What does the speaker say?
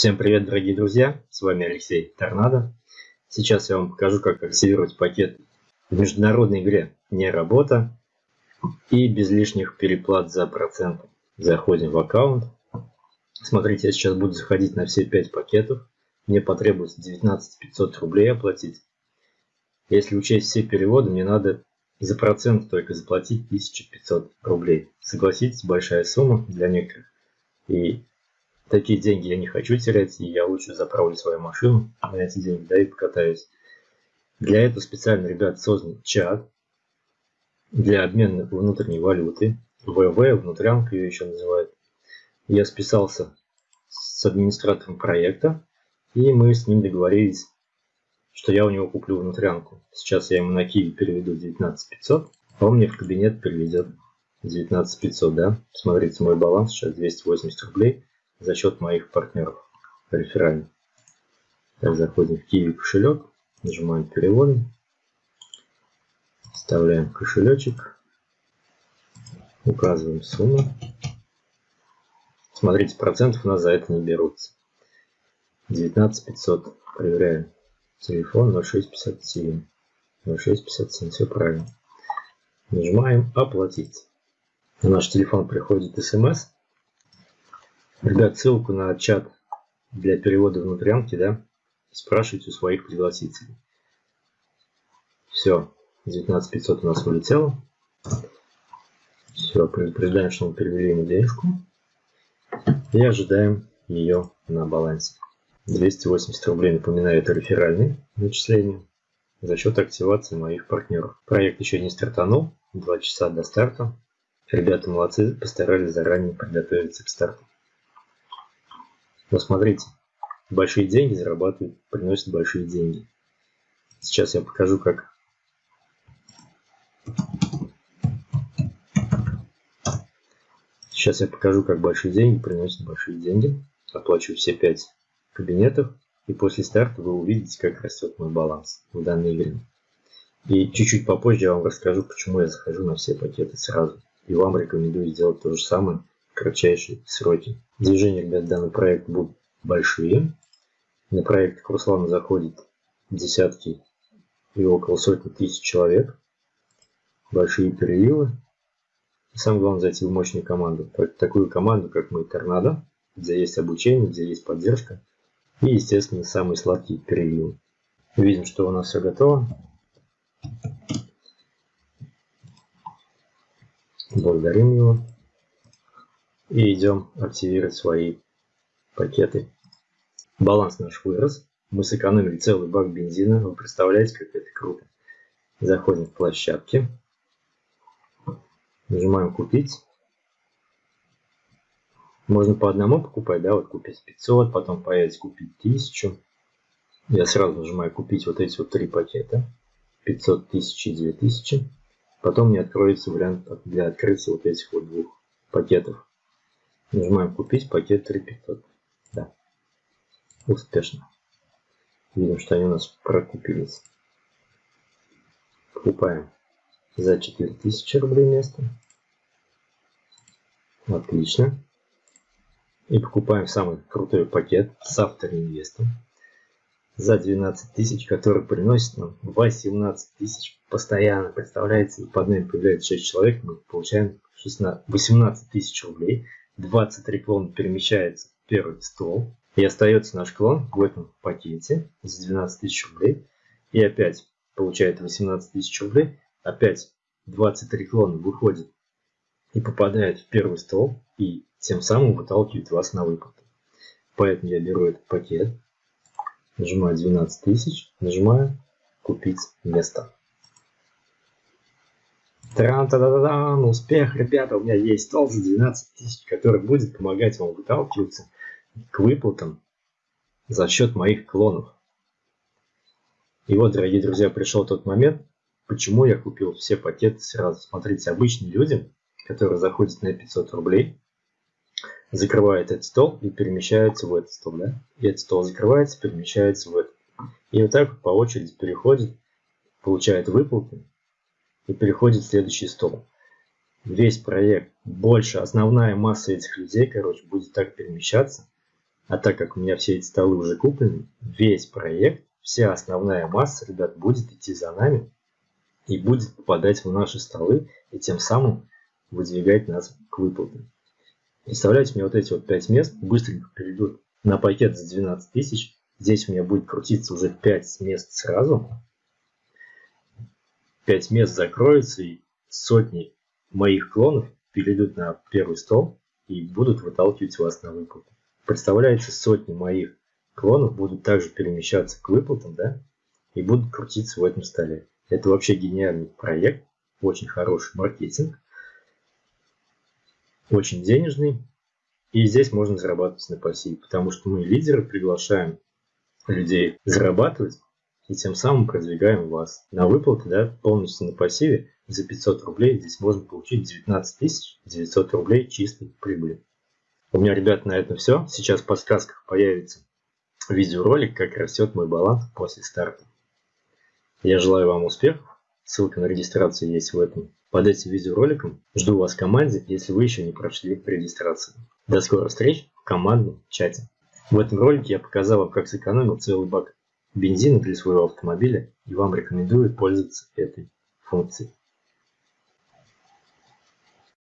Всем привет, дорогие друзья! С вами Алексей Торнадо. Сейчас я вам покажу, как активировать пакет в международной игре «Не работа» и без лишних переплат за проценты. Заходим в аккаунт. Смотрите, я сейчас буду заходить на все 5 пакетов. Мне потребуется 19 500 рублей оплатить. Если учесть все переводы, мне надо за процент только заплатить 1500 рублей. Согласитесь, большая сумма для некоторых. И такие деньги я не хочу терять, и я лучше заправлю свою машину на эти деньги, да, и покатаюсь. Для этого специально, ребят, создан чат для обмена внутренней валюты. ВВ, внутрянка ее еще называют. Я списался с администратором проекта, и мы с ним договорились, что я у него куплю внутрянку. Сейчас я ему на Киви переведу 19500, а он мне в кабинет переведет 19500, да. Смотрите, мой баланс сейчас 280 рублей за счет моих партнеров реферальных. Так, заходим в Kiwi кошелек, нажимаем переводы, вставляем кошелечек, указываем сумму. Смотрите, процентов у нас за это не берутся. 19 500. Проверяем. Телефон 0657. 0657. Все правильно. Нажимаем оплатить. На наш телефон приходит смс Ребят, ссылку на чат для перевода внутрянки, да, спрашивайте у своих пригласителей. Все, 19500 у нас вылетело. Все, предупреждаем, что мы перевели ему денежку. И ожидаем ее на балансе. 280 рублей, напоминаю, это реферальные начисления за счет активации моих партнеров. Проект еще не стартанул, 2 часа до старта. Ребята молодцы, постарались заранее подготовиться к старту. Но смотрите, большие деньги зарабатывают, приносят большие деньги. Сейчас я покажу, как Сейчас я покажу, как большие деньги приносят большие деньги. Оплачу все 5 кабинетов. И после старта вы увидите, как растет мой баланс в данной игре. И чуть-чуть попозже я вам расскажу, почему я захожу на все пакеты сразу. И вам рекомендую сделать то же самое кратчайшие сроки. Движения, ребят, данный проект будут большие. На проект к заходит десятки и около сотни тысяч человек. Большие переливы. И самое главное зайти в мощную команду. Такую команду, как мы, Торнадо, где есть обучение, где есть поддержка. И, естественно, самые сладкие переливы. Видим, что у нас все готово. Благодарим его и идем активировать свои пакеты. Баланс наш вырос. Мы сэкономили целый бак бензина. Вы представляете, как это круто. Заходим в площадки. Нажимаем купить. Можно по одному покупать, да, вот купить 500, потом появится купить 1000. Я сразу нажимаю купить вот эти вот три пакета. 500, 1000 и 2000. Потом мне откроется вариант для открытия вот этих вот двух пакетов. Нажимаем купить пакет 3500. Да. Успешно. Видим, что они у нас прокупились. Покупаем за 4000 рублей место. Отлично. И покупаем самый крутой пакет с автоинвестом за 12 тысяч, который приносит нам 18 тысяч постоянно. Представляете, под нами появляется 6 человек, мы получаем 16, 18 тысяч рублей 23 клона перемещается в первый стол. И остается наш клон в этом пакете за 12 тысяч рублей. И опять получает 18 тысяч рублей. Опять 23 клона выходит и попадает в первый стол. И тем самым выталкивает вас на выплату. Поэтому я беру этот пакет. Нажимаю 12 тысяч. Нажимаю купить место. Тран-та-да-да-дан, успех, ребята, у меня есть стол за 12 тысяч, который будет помогать вам выталкиваться к выплатам за счет моих клонов. И вот, дорогие друзья, пришел тот момент, почему я купил все пакеты сразу. Смотрите, обычные люди, которые заходят на 500 рублей, закрывают этот стол и перемещаются в этот стол. Да? И этот стол закрывается, перемещается в этот. И вот так по очереди переходит, получает выплаты и переходит в следующий стол. Весь проект, больше, основная масса этих людей, короче, будет так перемещаться. А так как у меня все эти столы уже куплены, весь проект, вся основная масса, ребят, будет идти за нами и будет попадать в наши столы и тем самым выдвигать нас к выплатам. Представляете, мне вот эти вот 5 мест быстренько перейдут на пакет за 12 тысяч. Здесь у меня будет крутиться уже 5 мест сразу. 5 мест закроются и сотни моих клонов перейдут на первый стол и будут выталкивать вас на выплату. Представляете, сотни моих клонов будут также перемещаться к выплатам, да, и будут крутиться в этом столе. Это вообще гениальный проект, очень хороший маркетинг, очень денежный, и здесь можно зарабатывать на пассиве, потому что мы лидеры приглашаем людей зарабатывать, и тем самым продвигаем вас. На выплаты, да, полностью на пассиве за 500 рублей здесь можно получить 19 900 рублей чистой прибыли. У меня, ребят, на этом все. Сейчас в подсказках появится видеоролик, как растет мой баланс после старта. Я желаю вам успехов. Ссылка на регистрацию есть в этом. Под этим видеороликом жду вас в команде, если вы еще не прошли регистрацию. До скорых встреч в командном чате. В этом ролике я показал вам, как сэкономил целый бак бензина для своего автомобиля и вам рекомендую пользоваться этой функцией.